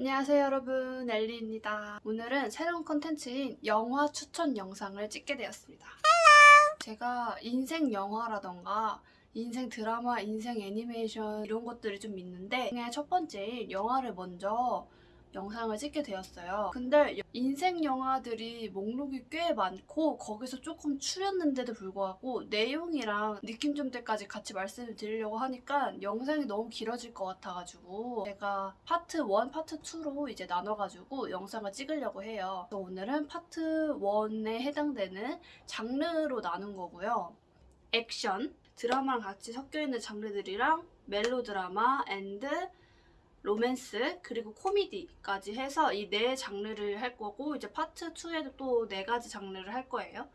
안녕하세요 여러분 엘리입니다. 오늘은 새로운 컨텐츠인 영화 추천 영상을 찍게 되었습니다. 제가 인생 영화라던가 인생 드라마, 인생 애니메이션 이런 것들이 좀 있는데 첫 번째인 영화를 먼저 영상을 찍게 되었어요. 근데 인생 영화들이 목록이 꽤 많고 거기서 조금 추렸는데도 불구하고 내용이랑 느낌점들까지 같이 말씀을 드리려고 하니까 영상이 너무 길어질 것 같아가지고 제가 파트 1, 파트 2로 이제 나눠가지고 영상을 찍으려고 해요. 오늘은 파트 1에 해당되는 장르로 나눈 거고요. 액션, 드라마랑 같이 섞여있는 장르들이랑 멜로드라마, and 로맨스 그리고 코미디까지 해서 이 네 장르를 할 거고 이제 파트 2에도 또 네 가지 장르를 할 거예요.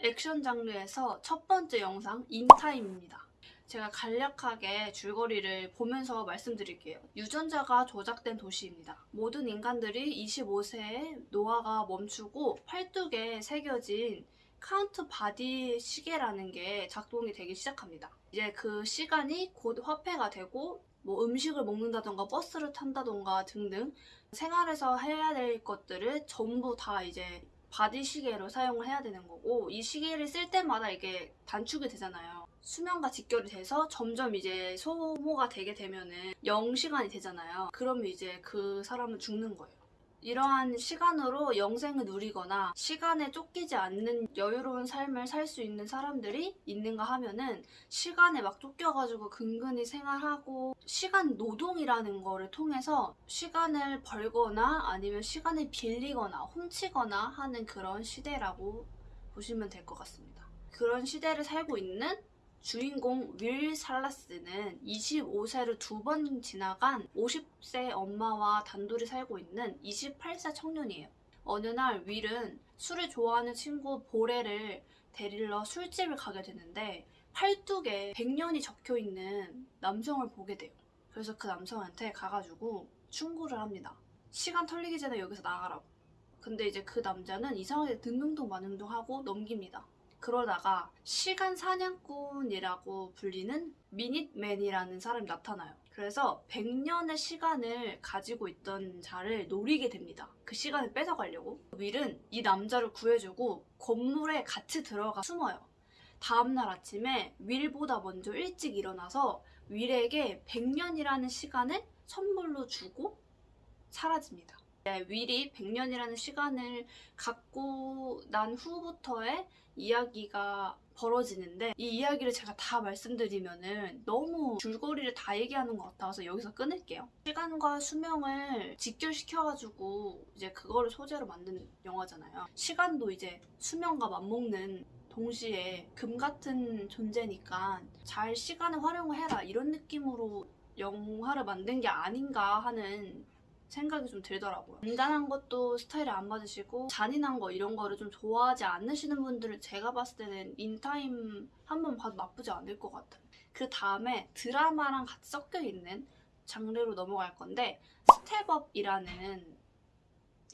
액션 장르에서 첫 번째 영상 인타임입니다. 제가 간략하게 줄거리를 보면서 말씀드릴게요. 유전자가 조작된 도시입니다. 모든 인간들이 25세에 노화가 멈추고 팔뚝에 새겨진 카운트 바디 시계라는 게 작동이 되기 시작합니다. 이제 그 시간이 곧 화폐가 되고 뭐 음식을 먹는다던가 버스를 탄다던가 등등 생활에서 해야 될 것들을 전부 다 이제 바디 시계로 사용을 해야 되는 거고 이 시계를 쓸 때마다 이게 단축이 되잖아요. 수명과 직결이 돼서 점점 이제 소모가 되게 되면은 0시간이 되잖아요. 그러면 이제 그 사람은 죽는 거예요. 이러한 시간으로 영생을 누리거나 시간에 쫓기지 않는 여유로운 삶을 살 수 있는 사람들이 있는가 하면은 시간에 막 쫓겨가지고 근근히 생활하고 시간 노동이라는 거를 통해서 시간을 벌거나 아니면 시간을 빌리거나 훔치거나 하는 그런 시대라고 보시면 될 것 같습니다. 그런 시대를 살고 있는 주인공 윌 살라스는 25세를 두번 지나간 50세 엄마와 단둘이 살고 있는 28세 청년이에요. 어느 날 윌은 술을 좋아하는 친구 보레를 데리러 술집을 가게 되는데 팔뚝에 100년이 적혀 있는 남성을 보게 돼요. 그래서 그 남성한테 가가지고 충고를 합니다. 시간 털리기 전에 여기서 나가라고. 근데 이제 그 남자는 이상하게 등등동 마능동하고 넘깁니다. 그러다가 시간 사냥꾼이라고 불리는 미닛맨이라는 사람이 나타나요. 그래서 100년의 시간을 가지고 있던 자를 노리게 됩니다. 그 시간을 뺏어가려고. 윌은 이 남자를 구해주고 건물에 같이 들어가 숨어요. 다음날 아침에 윌보다 먼저 일찍 일어나서 윌에게 100년이라는 시간을 선물로 주고 사라집니다. 네, 윌이 100년이라는 시간을 갖고 난 후부터의 이야기가 벌어지는데 이 이야기를 제가 다 말씀드리면은 너무 줄거리를 다 얘기하는 것 같아서 여기서 끊을게요. 시간과 수명을 직결시켜가지고 이제 그거를 소재로 만든 영화잖아요. 시간도 이제 수명과 맞먹는 동시에 금 같은 존재니까 잘 시간을 활용을 해라 이런 느낌으로 영화를 만든 게 아닌가 하는 생각이 좀 들더라고요. 잔잔한 것도 스타일이 안 맞으시고 잔인한 거 이런 거를 좀 좋아하지 않으시는 분들은 제가 봤을 때는 인타임 한 번 봐도 나쁘지 않을 것 같아요. 그 다음에 드라마랑 같이 섞여 있는 장르로 넘어갈 건데 스텝업이라는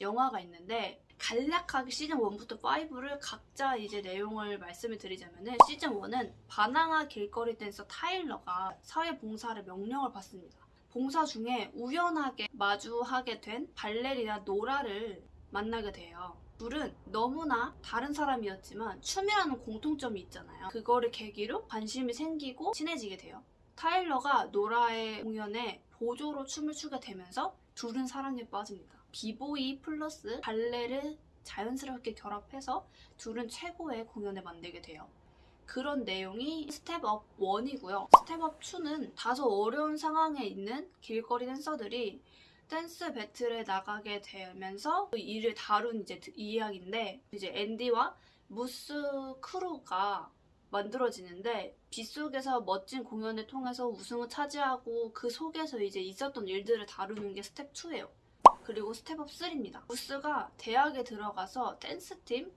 영화가 있는데 간략하게 시즌 1부터 5를 각자 이제 내용을 말씀을 드리자면 은 시즌 1은 반항아 길거리 댄서 타일러가 사회 봉사를 명령을 받습니다. 봉사 중에 우연하게 마주하게 된 발레리나 노라를 만나게 돼요. 둘은 너무나 다른 사람이었지만 춤이라는 공통점이 있잖아요. 그거를 계기로 관심이 생기고 친해지게 돼요. 타일러가 노라의 공연에 보조로 춤을 추게 되면서 둘은 사랑에 빠집니다. 비보이 플러스 발레를 자연스럽게 결합해서 둘은 최고의 공연을 만들게 돼요. 그런 내용이 스텝업 1이고요. 스텝업 2는 다소 어려운 상황에 있는 길거리 댄서들이 댄스 배틀에 나가게 되면서 그 일을 다룬 이제 이야기인데 이제 앤디와 무스 크루가 만들어지는데 빗속에서 멋진 공연을 통해서 우승을 차지하고 그 속에서 이제 있었던 일들을 다루는 게 스텝 2예요. 그리고 스텝업 3입니다. 무스가 대학에 들어가서 댄스팀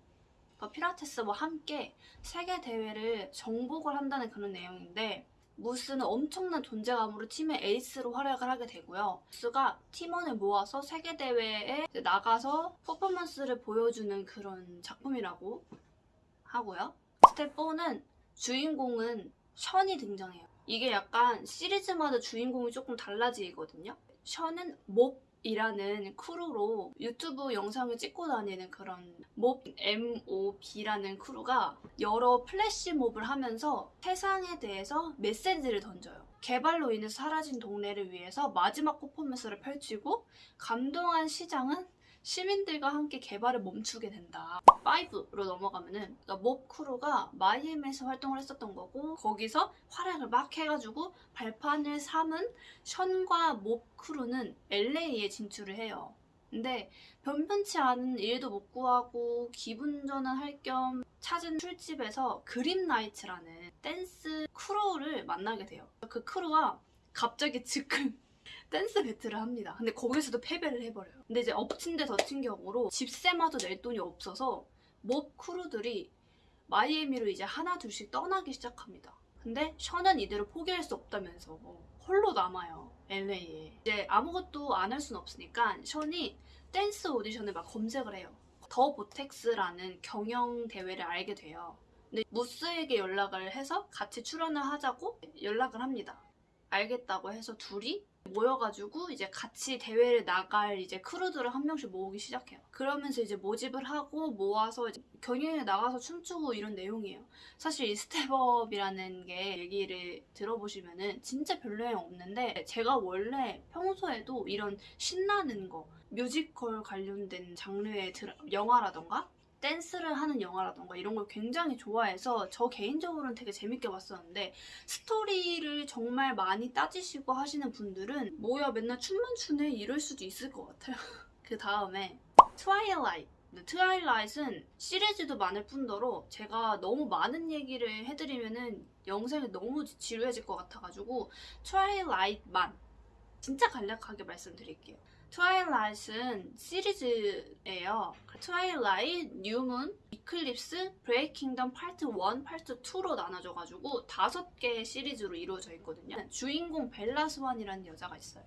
파이러츠와 함께 세계 대회를 정복을 한다는 그런 내용인데 무스는 엄청난 존재감으로 팀의 에이스로 활약을 하게 되고요. 무스가 팀원을 모아서 세계 대회에 나가서 퍼포먼스를 보여주는 그런 작품이라고 하고요. 스텝 4는 주인공은 션이 등장해요. 이게 약간 시리즈마다 주인공이 조금 달라지거든요. 션은 몹 이라는 크루로 유튜브 영상을 찍고 다니는 그런 몹 MOB라는 크루가 여러 플래시몹을 하면서 세상에 대해서 메시지를 던져요. 개발로 인해서 사라진 동네를 위해서 마지막 퍼포먼스를 펼치고 감동한 시장은 시민들과 함께 개발을 멈추게 된다. 5로 넘어가면은 그러니까 몹 크루가 마이애미에서 활동을 했었던 거고 거기서 활약을 막 해가지고 발판을 삼은 션과 몹 크루는 LA에 진출을 해요. 근데 변변치 않은 일도 못 구하고 기분 전환할 겸 찾은 술집에서 그린라이트라는 댄스 크루를 만나게 돼요. 그 크루가 갑자기 즉흥 댄스 배틀을 합니다. 근데 거기서도 패배를 해버려요. 근데 이제 엎친 데 덮친 격으로 집세마저 낼 돈이 없어서 몹 크루들이 마이애미로 이제 하나 둘씩 떠나기 시작합니다. 근데 션은 이대로 포기할 수 없다면서 홀로 남아요. LA에. 이제 아무것도 안 할 순 없으니까 션이 댄스 오디션을 막 검색을 해요. 더 보텍스라는 경연 대회를 알게 돼요. 근데 무스에게 연락을 해서 같이 출연을 하자고 연락을 합니다. 알겠다고 해서 둘이 모여가지고 이제 같이 대회를 나갈 이제 크루들을 한 명씩 모으기 시작해요. 그러면서 이제 모집을 하고 모아서 경연에 나가서 춤추고 이런 내용이에요. 사실 이 스텝업이라는 게 얘기를 들어보시면은 진짜 별 내용 없는데 제가 원래 평소에도 이런 신나는 거 뮤지컬 관련된 장르의 드라, 영화라던가 댄스를 하는 영화라던가 이런 걸 굉장히 좋아해서 저 개인적으로는 되게 재밌게 봤었는데 스토리를 정말 많이 따지시고 하시는 분들은 뭐야 맨날 춤만 추네 이럴 수도 있을 것 같아요. 그 다음에 트와일라이트 트와일라이트는 시리즈도 많을 뿐더러 제가 너무 많은 얘기를 해드리면은 영상이 너무 지루해질 것 같아가지고 트와일라이트만 진짜 간략하게 말씀드릴게요. 트와일라이트는 시리즈예요. 트와일라이트, 뉴문, 이클립스, 브레이킹덤 파트 1, 파트 2로 나눠져가지고 다섯 개의 시리즈로 이루어져 있거든요. 주인공 벨라스완이라는 여자가 있어요.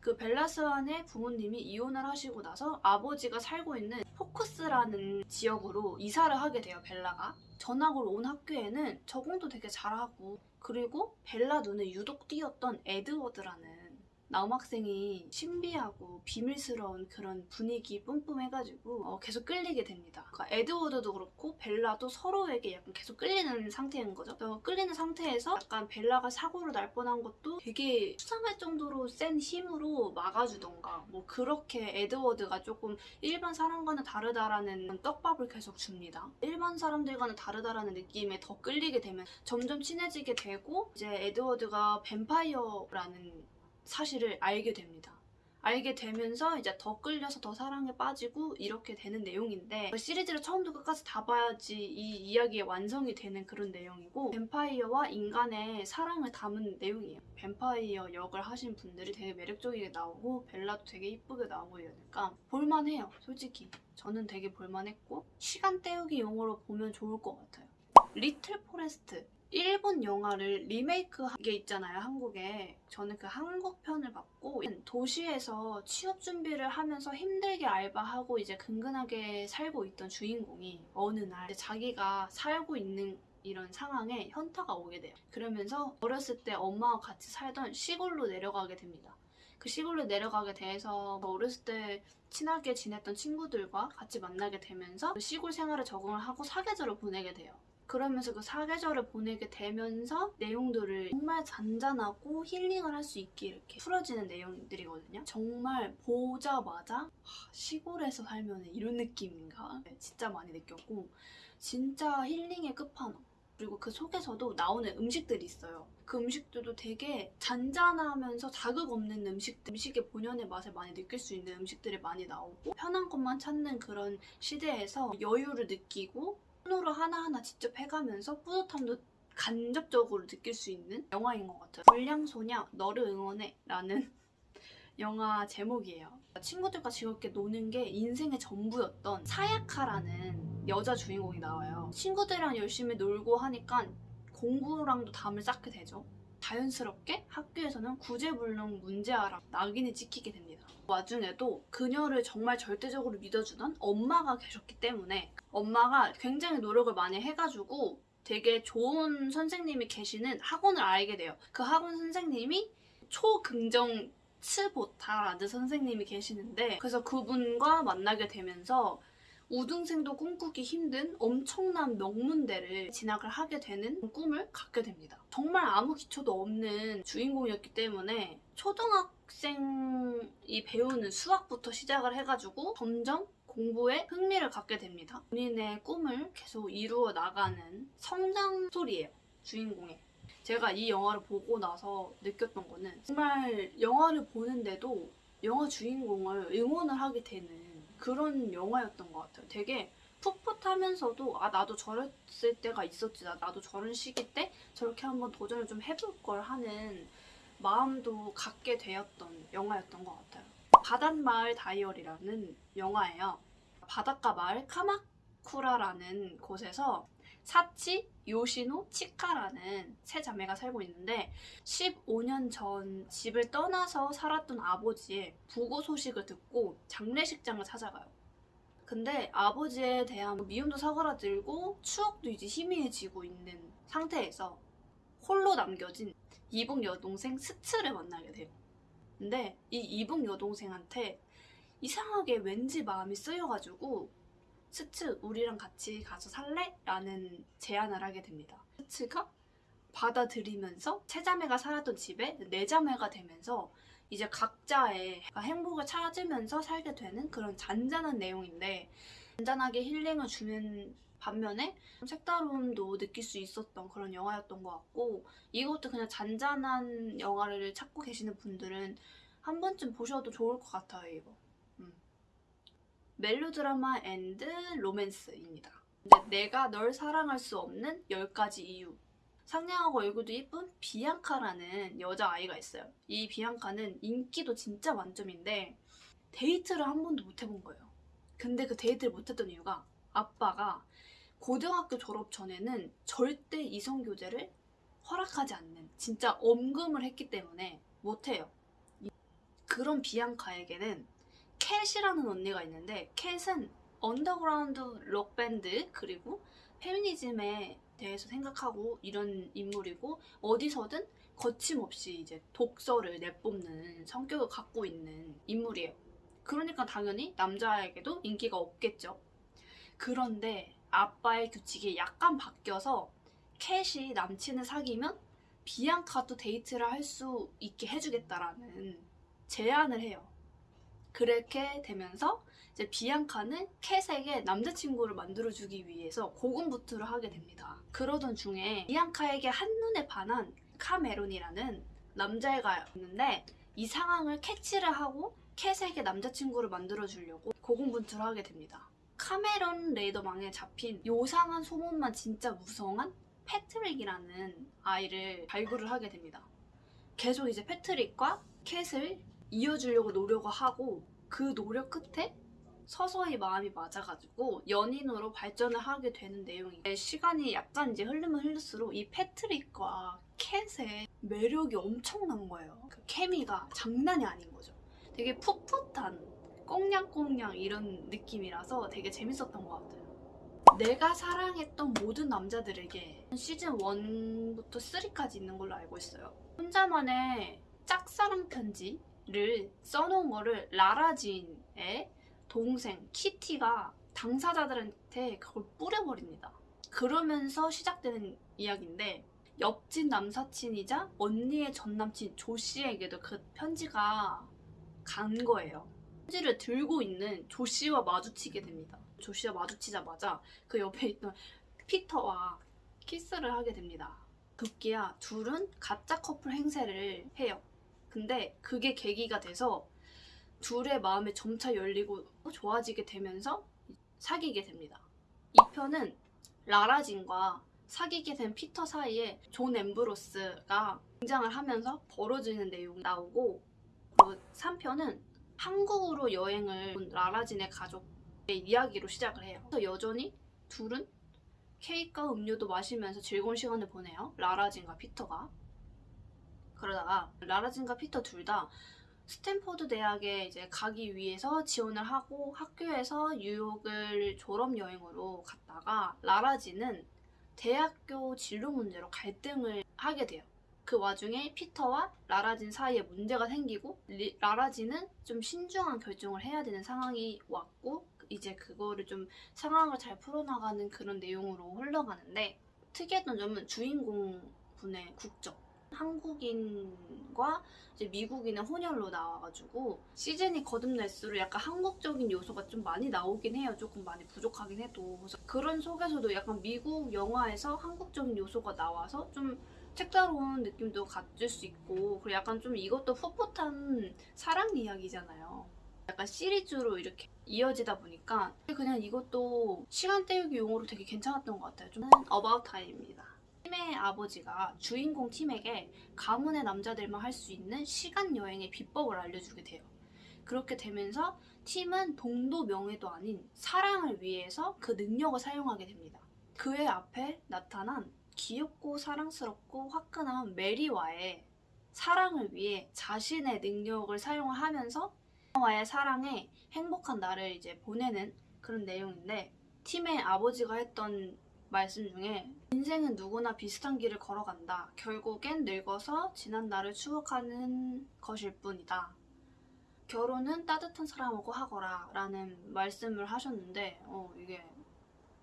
그 벨라스완의 부모님이 이혼을 하시고 나서 아버지가 살고 있는 포크스라는 지역으로 이사를 하게 돼요, 벨라가. 전학을 온 학교에는 적응도 되게 잘하고 그리고 벨라 눈에 유독 띄었던 에드워드라는 남학생이 신비하고 비밀스러운 그런 분위기 뿜뿜해가지고 어, 계속 끌리게 됩니다. 그러니까 에드워드도 그렇고 벨라도 서로에게 약간 계속 끌리는 상태인 거죠. 끌리는 상태에서 약간 벨라가 사고를 날 뻔한 것도 되게 수상할 정도로 센 힘으로 막아주던가 뭐 그렇게 에드워드가 조금 일반 사람과는 다르다라는 떡밥을 계속 줍니다. 일반 사람들과는 다르다라는 느낌에 더 끌리게 되면 점점 친해지게 되고 이제 에드워드가 뱀파이어라는 사실을 알게 됩니다. 알게 되면서 이제 더 끌려서 더 사랑에 빠지고 이렇게 되는 내용인데 시리즈를 처음부터 끝까지 다 봐야지 이 이야기의 완성이 되는 그런 내용이고 뱀파이어와 인간의 사랑을 담은 내용이에요. 뱀파이어 역을 하신 분들이 되게 매력적이게 나오고 벨라도 되게 이쁘게 나오고 이러니까 볼만해요. 솔직히 저는 되게 볼만했고 시간 때우기 용으로 보면 좋을 것 같아요. 리틀 포레스트 일본 영화를 리메이크한 게 있잖아요, 한국에. 저는 그 한국 편을 봤고 도시에서 취업 준비를 하면서 힘들게 알바하고 이제 근근하게 살고 있던 주인공이 어느 날 자기가 살고 있는 이런 상황에 현타가 오게 돼요. 그러면서 어렸을 때 엄마와 같이 살던 시골로 내려가게 됩니다. 그 시골로 내려가게 돼서 어렸을 때 친하게 지냈던 친구들과 같이 만나게 되면서 그 시골 생활에 적응을 하고 사계절을 보내게 돼요. 그러면서 그 사계절을 보내게 되면서 내용들을 정말 잔잔하고 힐링을 할 수 있게 이렇게 풀어지는 내용들이거든요. 정말 보자마자 시골에서 살면 이런 느낌인가 진짜 많이 느꼈고 진짜 힐링의 끝판왕. 그리고 그 속에서도 나오는 음식들이 있어요. 그 음식들도 되게 잔잔하면서 자극 없는 음식들, 음식의 본연의 맛을 많이 느낄 수 있는 음식들이 많이 나오고 편한 것만 찾는 그런 시대에서 여유를 느끼고 손으로 하나하나 직접 해가면서 뿌듯함도 간접적으로 느낄 수 있는 영화인 것 같아요. 불량소녀 너를 응원해 라는 영화 제목이에요. 친구들과 즐겁게 노는 게 인생의 전부였던 사야카라는 여자 주인공이 나와요. 친구들이랑 열심히 놀고 하니까 공부랑도 담을 쌓게 되죠. 자연스럽게 학교에서는 구제불능 문제아랑 낙인이 찍히게 됩니다. 와중에도 그녀를 정말 절대적으로 믿어주던 엄마가 계셨기 때문에 엄마가 굉장히 노력을 많이 해가지고 되게 좋은 선생님이 계시는 학원을 알게 돼요. 그 학원 선생님이 초긍정 츠보타라는 선생님이 계시는데 그래서 그분과 만나게 되면서 우등생도 꿈꾸기 힘든 엄청난 명문대를 진학을 하게 되는 꿈을 갖게 됩니다. 정말 아무 기초도 없는 주인공이었기 때문에 초등학생이 배우는 수학부터 시작을 해가지고 점점 공부에 흥미를 갖게 됩니다. 본인의 꿈을 계속 이루어 나가는 성장 스토리예요. 주인공의. 제가 이 영화를 보고 나서 느꼈던 거는 정말 영화를 보는데도 영화 주인공을 응원을 하게 되는 그런 영화였던 것 같아요. 되게 풋풋하면서도 아 나도 저랬을 때가 있었지 나, 나도 저런 시기 때 저렇게 한번 도전을 좀 해볼 걸 하는 마음도 갖게 되었던 영화였던 것 같아요. 바닷마을 다이어리라는 영화예요. 바닷가 마을 카마쿠라라는 곳에서 사치, 요시노, 치카라는 세 자매가 살고 있는데 15년 전 집을 떠나서 살았던 아버지의 부고 소식을 듣고 장례식장을 찾아가요. 근데 아버지에 대한 미움도 사그라들고 추억도 이제 희미해지고 있는 상태에서 홀로 남겨진 이북 여동생 스츠를 만나게 돼요. 근데 이 이북 여동생한테 이상하게 왠지 마음이 쓰여가지고 스츠 우리랑 같이 가서 살래? 라는 제안을 하게 됩니다. 스츠가 받아들이면서 세자매가 살았던 집에 네자매가 되면서 이제 각자의 행복을 찾으면서 살게 되는 그런 잔잔한 내용인데 잔잔하게 힐링을 주는 반면에 좀 색다름도 느낄 수 있었던 그런 영화였던 것 같고 이것도 그냥 잔잔한 영화를 찾고 계시는 분들은 한 번쯤 보셔도 좋을 것 같아요 이거 음. 멜로드라마 and 로맨스입니다. 내가 널 사랑할 수 없는 10가지 이유. 상냥하고 얼굴도 예쁜 비앙카라는 여자아이가 있어요. 이 비앙카는 인기도 진짜 만점인데 데이트를 한 번도 못 해본 거예요. 근데 그 데이트를 못 했던 이유가 아빠가 고등학교 졸업 전에는 절대 이성 교제를 허락하지 않는 진짜 엄금을 했기 때문에 못해요. 그런 비앙카에게는 캣이라는 언니가 있는데 캣은 언더그라운드 록 밴드 그리고 페미니즘에 대해서 생각하고 이런 인물이고 어디서든 거침없이 이제 독설을 내뿜는 성격을 갖고 있는 인물이에요. 그러니까 당연히 남자에게도 인기가 없겠죠. 그런데 아빠의 규칙이 약간 바뀌어서 캣이 남친을 사귀면 비앙카도 데이트를 할 수 있게 해주겠다라는 제안을 해요. 그렇게 되면서 이제 비앙카는 캣에게 남자친구를 만들어주기 위해서 고군분투를 하게 됩니다. 그러던 중에 비앙카에게 한눈에 반한 카메론이라는 남자애가 있는데 이 상황을 캐치를 하고 캣에게 남자친구를 만들어주려고 고군분투를 하게 됩니다. 카메론 레이더망에 잡힌 요상한 소문만 진짜 무성한 패트릭이라는 아이를 발굴을 하게 됩니다. 계속 이제 패트릭과 캣을 이어주려고 노력을 하고 그 노력 끝에 서서히 마음이 맞아가지고 연인으로 발전을 하게 되는 내용인데 시간이 약간 이제 흐르면 흐를수록 이 패트릭과 캣의 매력이 엄청난 거예요. 그 케미가 장난이 아닌 거죠. 되게 풋풋한 꽁냥꽁냥 이런 느낌이라서 되게 재밌었던 것 같아요. 내가 사랑했던 모든 남자들에게 시즌 1부터 3까지 있는 걸로 알고 있어요. 혼자만의 짝사랑 편지 를 써놓은 거를 라라진의 동생 키티가 당사자들한테 그걸 뿌려버립니다. 그러면서 시작되는 이야기인데 옆집 남사친이자 언니의 전남친 조 씨에게도 그 편지가 간 거예요. 편지를 들고 있는 조쉬와 마주치게 됩니다. 조쉬와 마주치자마자 그 옆에 있던 피터와 키스를 하게 됩니다. 급기야 둘은 가짜 커플 행세를 해요. 근데 그게 계기가 돼서 둘의 마음이 점차 열리고 좋아지게 되면서 사귀게 됩니다. 2편은 라라진과 사귀게 된 피터 사이에 존 엠브로스가 등장을 하면서 벌어지는 내용이 나오고 그리고 3편은 한국으로 여행을 온 라라진의 가족의 이야기로 시작을 해요. 그래서 여전히 둘은 케이크와 음료도 마시면서 즐거운 시간을 보내요. 라라진과 피터가. 그러다가 라라진과 피터 둘 다 스탠포드 대학에 이제 가기 위해서 지원을 하고 학교에서 뉴욕을 졸업 여행으로 갔다가 라라진은 대학교 진로 문제로 갈등을 하게 돼요. 그 와중에 피터와 라라진 사이에 문제가 생기고 리- 라라진은 좀 신중한 결정을 해야 되는 상황이 왔고 이제 그거를 좀 상황을 잘 풀어나가는 그런 내용으로 흘러가는데 특이했던 점은 주인공 분의 국적 한국인과 이제 미국인의 혼혈로 나와가지고 시즌이 거듭날수록 약간 한국적인 요소가 좀 많이 나오긴 해요. 조금 많이 부족하긴 해도 그런 속에서도 약간 미국 영화에서 한국적인 요소가 나와서 좀 색다른 느낌도 가질 수 있고 그리고 약간 좀 이것도 풋풋한 사랑 이야기잖아요. 약간 시리즈로 이렇게 이어지다 보니까 그냥 이것도 시간 때우기 용어로 되게 괜찮았던 것 같아요. 좀 About Time입니다. 팀의 아버지가 주인공 팀에게 가문의 남자들만 할 수 있는 시간 여행의 비법을 알려주게 돼요. 그렇게 되면서 팀은 동도 명예도 아닌 사랑을 위해서 그 능력을 사용하게 됩니다. 그의 앞에 나타난 귀엽고 사랑스럽고 화끈한 메리와의 사랑을 위해 자신의 능력을 사용하면서 와의 사랑에 행복한 날을 이제 보내는 그런 내용인데 팀의 아버지가 했던 말씀 중에 인생은 누구나 비슷한 길을 걸어간다. 결국엔 늙어서 지난 날을 추억하는 것일 뿐이다. 결혼은 따뜻한 사람하고 하거라 라는 말씀을 하셨는데 어, 이게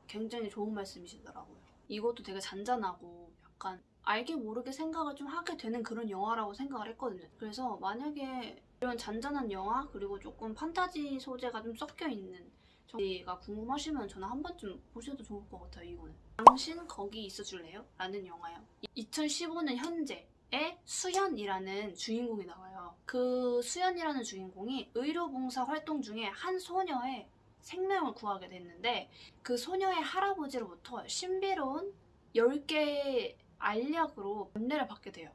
굉장히 좋은 말씀이시더라고요. 이것도 되게 잔잔하고 약간 알게 모르게 생각을 좀 하게 되는 그런 영화라고 생각을 했거든요. 그래서 만약에 이런 잔잔한 영화 그리고 조금 판타지 소재가 좀 섞여 있는 저희가 궁금하시면 저는 한 번쯤 보셔도 좋을 것 같아요. 이거는 당신 거기 있어줄래요? 라는 영화요. 2015년 현재의 수현이라는 주인공이 나와요. 그 수현이라는 주인공이 의료봉사 활동 중에 한 소녀의 생명을 구하게 됐는데 그 소녀의 할아버지로부터 신비로운 10개의 알약으로 안내를 받게 돼요.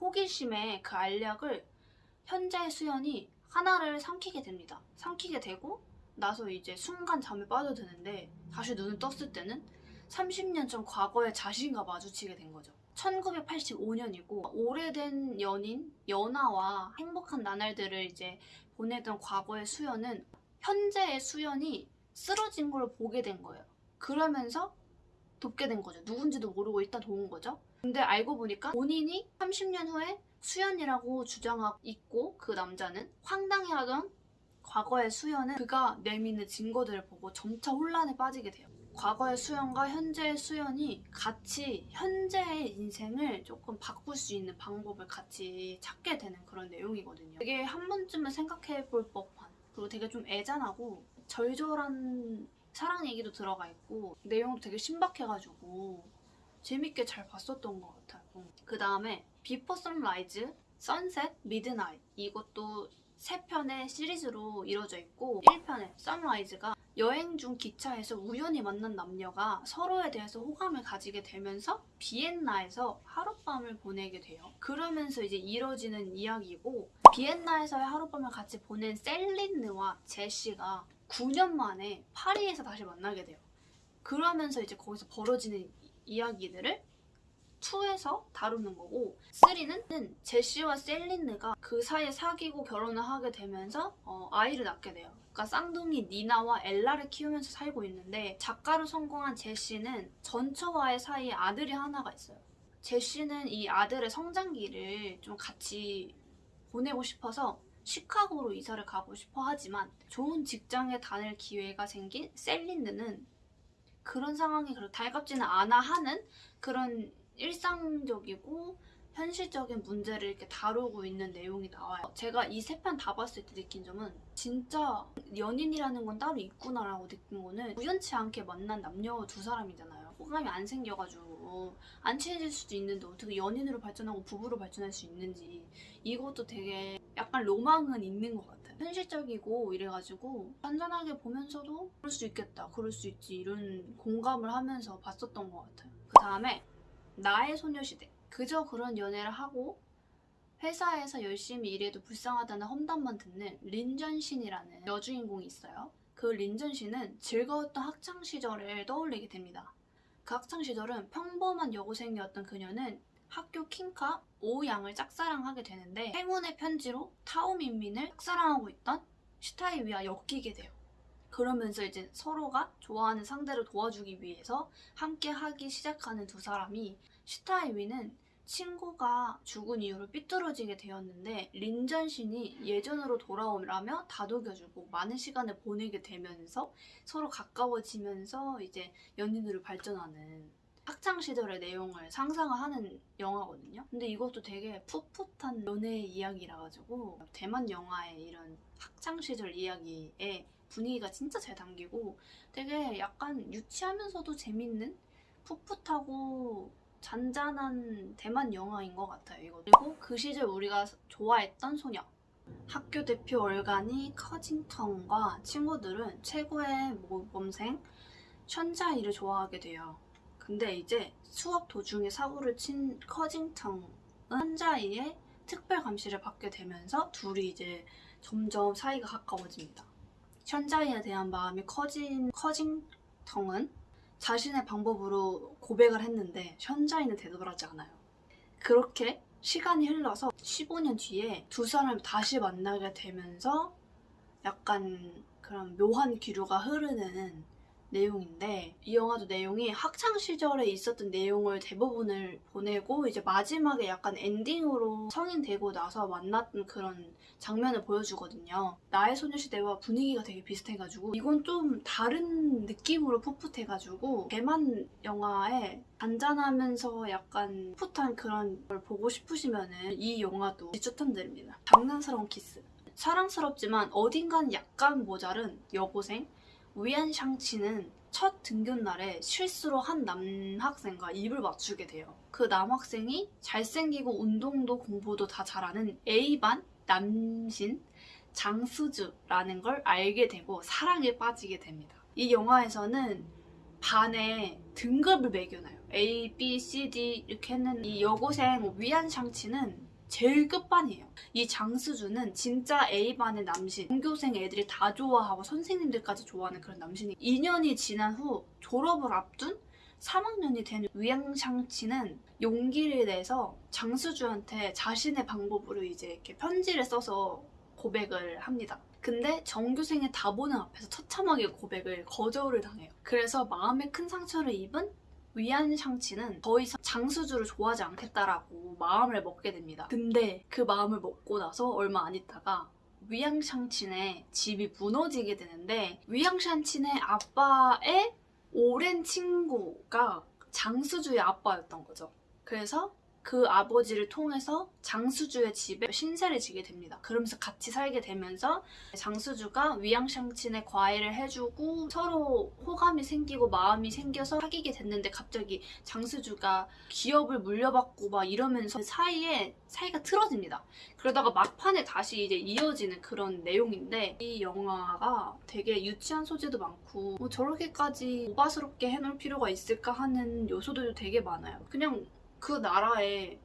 호기심에 그 알약을 현재의 수연이 하나를 삼키게 됩니다. 삼키게 되고 나서 이제 순간 잠에 빠져드는데 다시 눈을 떴을 때는 30년 전 과거의 자신과 마주치게 된 거죠. 1985년이고 오래된 연인 연하와 행복한 나날들을 이제 보내던 과거의 수연은 현재의 수연이 쓰러진 걸 보게 된 거예요. 그러면서 돕게 된 거죠. 누군지도 모르고 일단 도운 거죠. 근데 알고 보니까 본인이 30년 후에 수연이라고 주장하고 있고 그 남자는 황당해하던 과거의 수연은 그가 내미는 증거들을 보고 점차 혼란에 빠지게 돼요. 과거의 수연과 현재의 수연이 같이 현재의 인생을 조금 바꿀 수 있는 방법을 같이 찾게 되는 그런 내용이거든요. 되게 한 번쯤은 생각해 볼 법한 그리고 되게 좀 애잔하고 절절한 사랑 얘기도 들어가 있고 내용도 되게 신박해가지고 재밌게 잘 봤었던 것 같아요. 그 다음에 Before Sunrise, Sunset, Midnight 이것도 세 편의 시리즈로 이루어져 있고 1편의 Sunrise가 여행 중 기차에서 우연히 만난 남녀가 서로에 대해서 호감을 가지게 되면서 비엔나에서 하룻밤을 보내게 돼요. 그러면서 이제 이뤄지는 이야기고 비엔나에서의 하룻밤을 같이 보낸 셀린느와 제시가 9년 만에 파리에서 다시 만나게 돼요. 그러면서 이제 거기서 벌어지는 이- 이야기들을 2에서 다루는 거고 3는 제시와 셀린느가 그 사이에 사귀고 결혼을 하게 되면서 어, 아이를 낳게 돼요. 그러니까 쌍둥이 니나와 엘라를 키우면서 살고 있는데 작가로 성공한 제시는 전처와의 사이에 아들이 하나가 있어요. 제시는 이 아들의 성장기를 좀 같이 보내고 싶어서 시카고로 이사를 가고 싶어 하지만 좋은 직장에 다닐 기회가 생긴 셀린느는 그런 상황이 그렇게 달갑지는 않아 하는 그런 일상적이고 현실적인 문제를 이렇게 다루고 있는 내용이 나와요. 제가 이 세 편 다 봤을 때 느낀 점은 진짜 연인이라는 건 따로 있구나라고 느낀 거는 우연치 않게 만난 남녀 두 사람이잖아요. 호감이 안 생겨가지고 안 친해질 수도 있는데 어떻게 연인으로 발전하고 부부로 발전할 수 있는지 이것도 되게 약간 로망은 있는 것 같아요. 현실적이고 이래가지고 잔잔하게 보면서도 그럴 수 있겠다, 그럴 수 있지 이런 공감을 하면서 봤었던 것 같아요. 그 다음에 나의 소녀시대. 그저 그런 연애를 하고 회사에서 열심히 일해도 불쌍하다는 험담만 듣는 린전신이라는 여주인공이 있어요. 그 린전신은 즐거웠던 학창 시절을 떠올리게 됩니다. 그 학창 시절은 평범한 여고생이었던 그녀는 학교 킹카 오양을 짝사랑하게 되는데 행운의 편지로 타오민민을 짝사랑하고 있던 슈타이위와 엮이게 돼요. 그러면서 이제 서로가 좋아하는 상대를 도와주기 위해서 함께 하기 시작하는 두 사람이 시타이위는 친구가 죽은 이후로 삐뚤어지게 되었는데 린전신이 예전으로 돌아오라며 다독여주고 많은 시간을 보내게 되면서 서로 가까워지면서 이제 연인으로 발전하는 학창 시절의 내용을 상상하는 영화거든요. 근데 이것도 되게 풋풋한 연애 이야기라 가지고 대만 영화의 이런 학창 시절 이야기의 분위기가 진짜 잘 담기고 되게 약간 유치하면서도 재밌는 풋풋하고 잔잔한 대만 영화인 것 같아요. 이거 그리고 그 시절 우리가 좋아했던 소녀 학교 대표 얼간이 커징텅과 친구들은 최고의 모범생 션자이를 좋아하게 돼요. 근데 이제 수업 도중에 사고를 친 커징텅은 션자이의 특별 감시를 받게 되면서 둘이 이제 점점 사이가 가까워집니다. 션자이에 대한 마음이 커진 커징텅은 자신의 방법으로 고백을 했는데 대답을 하지 않아요. 그렇게 시간이 흘러서 15년 뒤에 두 사람이 다시 만나게 되면서 약간 그런 묘한 기류가 흐르는 내용인데 이 영화도 내용이 학창 시절에 있었던 내용을 대부분을 보내고 이제 마지막에 약간 엔딩으로 성인 되고 나서 만났던 그런 장면을 보여주거든요. 나의 소녀시대와 분위기가 되게 비슷해가지고 이건 좀 다른 느낌으로 풋풋해가지고 대만 영화에 잔잔하면서 약간 풋풋한 그런 걸 보고 싶으시면은 이 영화도 추천드립니다. 장난스러운 키스. 사랑스럽지만 어딘가는 약간 모자른 여고생 위안 샹치는 첫 등교 날에 실수로 한 남학생과 입을 맞추게 돼요. 그 남학생이 잘생기고 운동도 공부도 다 잘하는 A반 남신 장수주라는 걸 알게 되고 사랑에 빠지게 됩니다. 이 영화에서는 반에 등급을 매겨놔요. A, B, C, D 이렇게 했는 이 여고생 위안 샹치는 제일 끝반이에요. 이 장수주는 진짜 A반의 남신, 전교생 애들이 다 좋아하고 선생님들까지 좋아하는 그런 남신이 2년이 지난 후 졸업을 앞둔 3학년이 된 위양샹치는 용기를 내서 장수주한테 자신의 방법으로 이제 이렇게 편지를 써서 고백을 합니다. 근데 전교생의 다보는 앞에서 처참하게 고백을 거절을 당해요. 그래서 마음에 큰 상처를 입은 위안 샹치는 더 이상 장수주를 좋아하지 않겠다라고 마음을 먹게 됩니다. 근데 그 마음을 먹고 나서 얼마 안 있다가 위양 샹친의 집이 무너지게 되는데 위양 샹친의 아빠의 오랜 친구가 장수주의 아빠였던 거죠. 그래서 그 아버지를 통해서 장수주의 집에 신세를 지게 됩니다. 그러면서 같이 살게 되면서 장수주가 위양샹친의 과외를 해주고 서로 호감이 생기고 마음이 생겨서 사귀게 됐는데 갑자기 장수주가 기업을 물려받고 막 이러면서 그 사이에 사이가 틀어집니다. 그러다가 막판에 다시 이제 이어지는 그런 내용인데 이 영화가 되게 유치한 소재도 많고 뭐 저렇게까지 오바스럽게 해놓을 필요가 있을까 하는 요소들도 되게 많아요. 그냥 그 나라의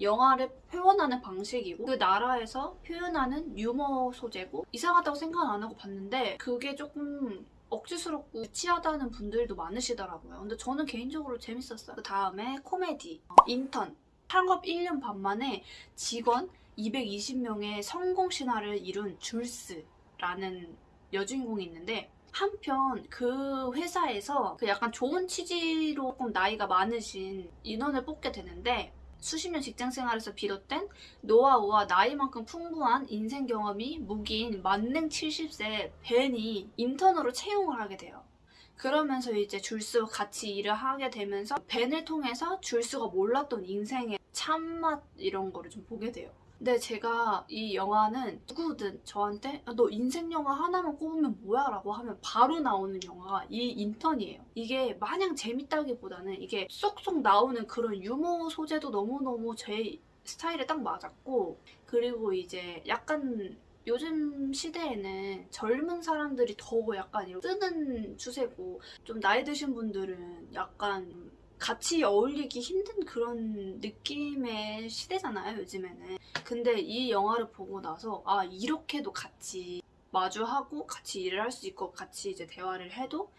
영화를 표현하는 방식이고 그 나라에서 표현하는 유머 소재고 이상하다고 생각 안 하고 봤는데 그게 조금 억지스럽고 유치하다는 분들도 많으시더라고요. 근데 저는 개인적으로 재밌었어요. 그 다음에 코미디, 어, 인턴, 창업 1년 반 만에 직원 220명의 성공 신화를 이룬 줄스라는 여주인공이 있는데 한편 그 회사에서 그 약간 좋은 취지로 조금 나이가 많으신 인원을 뽑게 되는데 수십 년 직장 생활에서 비롯된 노하우와 나이만큼 풍부한 인생 경험이 무기인 만능 70세 벤이 인턴으로 채용을 하게 돼요. 그러면서 이제 줄수와 같이 일을 하게 되면서 벤을 통해서 줄수가 몰랐던 인생의 참맛 이런 거를 좀 보게 돼요. 근데 제가 이 영화는 누구든 저한테 야, 너 인생 영화 하나만 꼽으면 뭐야? 라고 하면 바로 나오는 영화가 이 인턴이에요. 이게 마냥 재밌다기보다는 이게 쏙쏙 나오는 그런 유머 소재도 너무너무 제 스타일에 딱 맞았고 그리고 이제 약간 요즘 시대에는 젊은 사람들이 더 약간 뜨는 추세고 좀 나이 드신 분들은 약간 같이 어울리기 힘든 그런 느낌의 시대잖아요, 요즘에는. 근데 이 영화를 보고 나서, 아, 이렇게도 같이 마주하고 같이 일을 할 수 있고 같이 이제 대화를 해도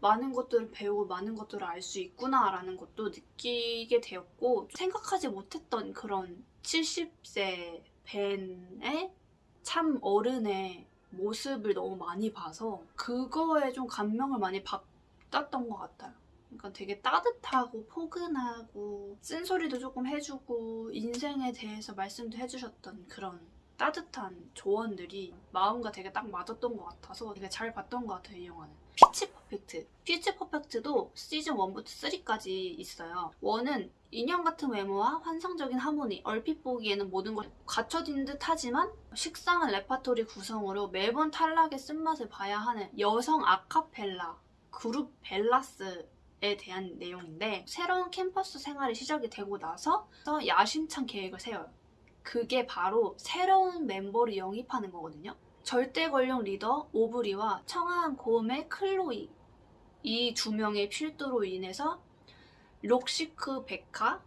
많은 것들을 배우고 많은 것들을 알 수 있구나라는 것도 느끼게 되었고, 생각하지 못했던 그런 70세 벤의 참 어른의 모습을 너무 많이 봐서 그거에 좀 감명을 많이 받았던 것 같아요. 그러니까 되게 따뜻하고 포근하고 쓴소리도 조금 해주고 인생에 대해서 말씀도 해주셨던 그런 따뜻한 조언들이 마음과 되게 딱 맞았던 것 같아서 되게 잘 봤던 것 같아요 이 영화는. Pitch Perfect. Pitch Perfect도 시즌 1부터 3까지 있어요. 1은 인형 같은 외모와 환상적인 하모니 얼핏 보기에는 모든 것이 갖춰진 듯 하지만 식상한 레파토리 구성으로 매번 탈락의 쓴맛을 봐야 하는 여성 아카펠라 그룹 벨라스 에 대한 내용인데 새로운 캠퍼스 생활이 시작이 되고 나서 야심찬 계획을 세워요 그게 바로 새로운 멤버를 영입하는 거거든요. 절대 권력 리더 오브리와 청아한 고음의 클로이 이 두 명의 필두로 인해서 rock chic 베카,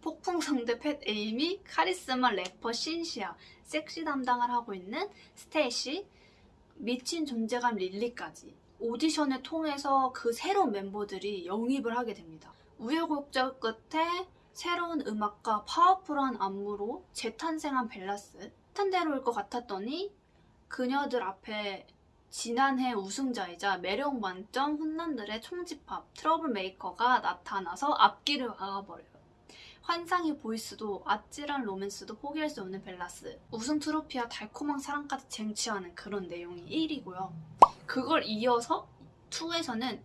폭풍성대 팻 에이미, 카리스마 래퍼 신시아, 섹시 담당을 하고 있는 스테이시, 미친 존재감 릴리까지 오디션을 통해서 그 새로운 멤버들이 영입을 하게 됩니다. 우여곡절 끝에 새로운 음악과 파워풀한 안무로 재탄생한 벨라스 탄탄대로일 것 같았더니 그녀들 앞에 지난해 우승자이자 매력 만점 훈남들의 총집합 트러블 메이커가 나타나서 앞길을 막아버려요. 환상의 보이스도 아찔한 로맨스도 포기할 수 없는 벨라스 우승 트로피와 달콤한 사랑까지 쟁취하는 그런 내용이 1이고요. 그걸 이어서 2에서는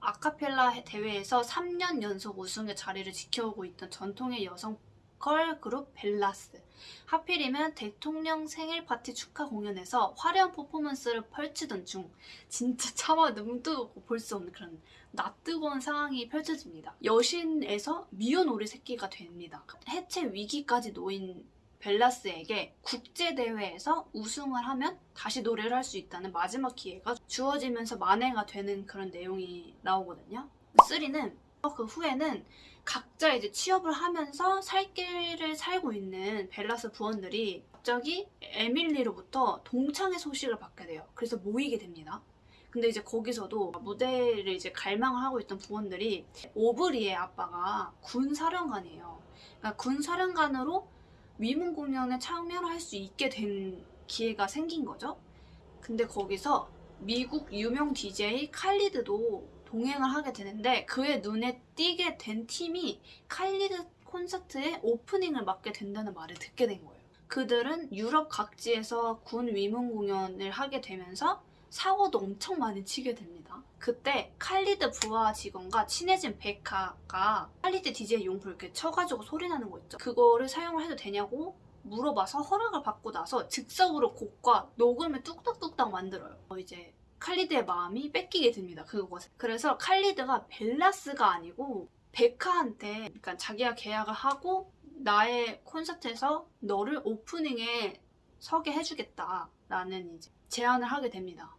아카펠라 대회에서 3년 연속 우승의 자리를 지켜오고 있던 전통의 여성 걸 그룹 벨라스. 하필이면 대통령 생일 파티 축하 공연에서 화려한 퍼포먼스를 펼치던 중 진짜 차마 눈도 볼 수 없는 그런 낯뜨거운 상황이 펼쳐집니다. 여신에서 미운 오리 새끼가 됩니다. 해체 위기까지 놓인 벨라스에게 국제대회에서 우승을 하면 다시 노래를 할 수 있다는 마지막 기회가 주어지면서 만회가 되는 그런 내용이 나오거든요. 3는 그 후에는 각자 이제 취업을 하면서 살 길을 살고 있는 벨라스 부원들이 갑자기 에밀리로부터 동창의 소식을 받게 돼요. 그래서 모이게 됩니다. 근데 이제 거기서도 무대를 이제 갈망을 하고 있던 부원들이 오브리의 아빠가 군 사령관이에요. 그러니까 군 사령관으로 위문 공연에 참여할 수 있게 된 기회가 생긴 거죠. 근데 거기서 미국 유명 DJ 칼리드도 동행을 하게 되는데 그의 눈에 띄게 된 팀이 칼리드 콘서트의 오프닝을 맡게 된다는 말을 듣게 된 거예요. 그들은 유럽 각지에서 군 위문 공연을 하게 되면서 사고도 엄청 많이 치게 됩니다. 그때 칼리드 부하 직원과 친해진 베카가 칼리드 DJ 용품 이렇게 쳐가지고 소리 나는 거 있죠. 그거를 사용을 해도 되냐고 물어봐서 허락을 받고 나서 즉석으로 곡과 녹음을 뚝딱뚝딱 만들어요. 어, 이제 칼리드의 마음이 뺏기게 됩니다. 그것을. 그래서 칼리드가 벨라스가 아니고 베카한테 그러니까 자기가 계약을 하고 나의 콘서트에서 너를 오프닝에 서게 해주겠다라는 이제 제안을 하게 됩니다.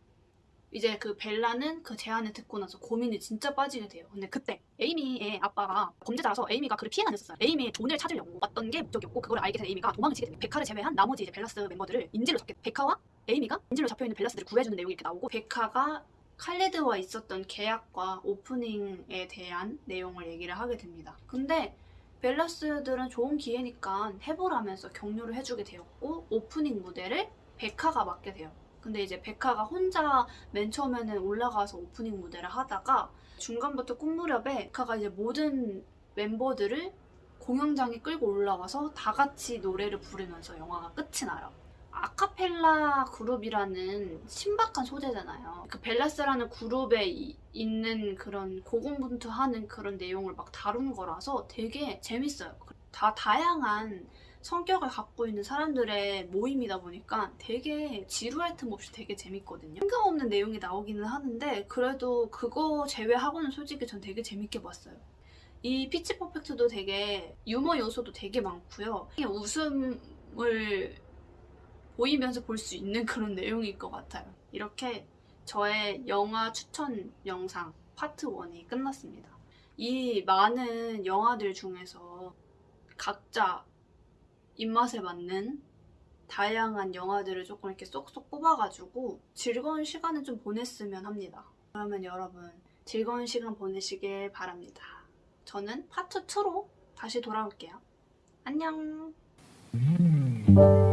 이제 그 벨라는 그 제안을 듣고 나서 고민이 진짜 빠지게 돼요. 근데 그때 에이미의 아빠가 범죄자라서 에이미가 그를 피해 다녔었어요. 에이미의 돈을 찾으려고 왔던 게 목적이었고 그걸 알게 된 에이미가 도망을 치게 됩니다. 베카를 제외한 나머지 이제 벨라스 멤버들을 인질로 잡게 베카와 에이미가 인질로 잡혀있는 벨라스들을 구해주는 내용이 이렇게 나오고 베카가 칼레드와 있었던 계약과 오프닝에 대한 내용을 얘기를 하게 됩니다. 근데 벨라스들은 좋은 기회니까 해보라면서 격려를 해주게 되었고 오프닝 무대를 베카가 맡게 돼요. 근데 이제 베카가 혼자 맨 처음에는 올라가서 오프닝 무대를 하다가 중간부터 끝 무렵에 베카가 이제 모든 멤버들을 공연장에 끌고 올라와서 다 같이 노래를 부르면서 영화가 끝이 나요. 아카펠라 그룹이라는 신박한 소재잖아요. 그 벨라스라는 그룹에 이- 있는 그런 고군분투하는 그런 내용을 막 다룬 거라서 되게 재밌어요. 다 다양한 성격을 갖고 있는 사람들의 모임이다 보니까 되게 지루할 틈 없이 되게 재밌거든요. 뜬금없는 내용이 나오기는 하는데 그래도 그거 제외하고는 솔직히 전 되게 재밌게 봤어요. 이 피치 퍼펙트도 되게 유머 요소도 되게 많고요. 웃음을 보이면서 볼 수 있는 그런 내용일 것 같아요. 이렇게 저의 영화 추천 영상 파트 1이 끝났습니다. 이 많은 영화들 중에서 각자 입맛에 맞는 다양한 영화들을 조금 이렇게 쏙쏙 뽑아가지고 즐거운 시간을 좀 보냈으면 합니다. 그러면 여러분 즐거운 시간 보내시길 바랍니다. 저는 파트 2로 다시 돌아올게요. 안녕! 음.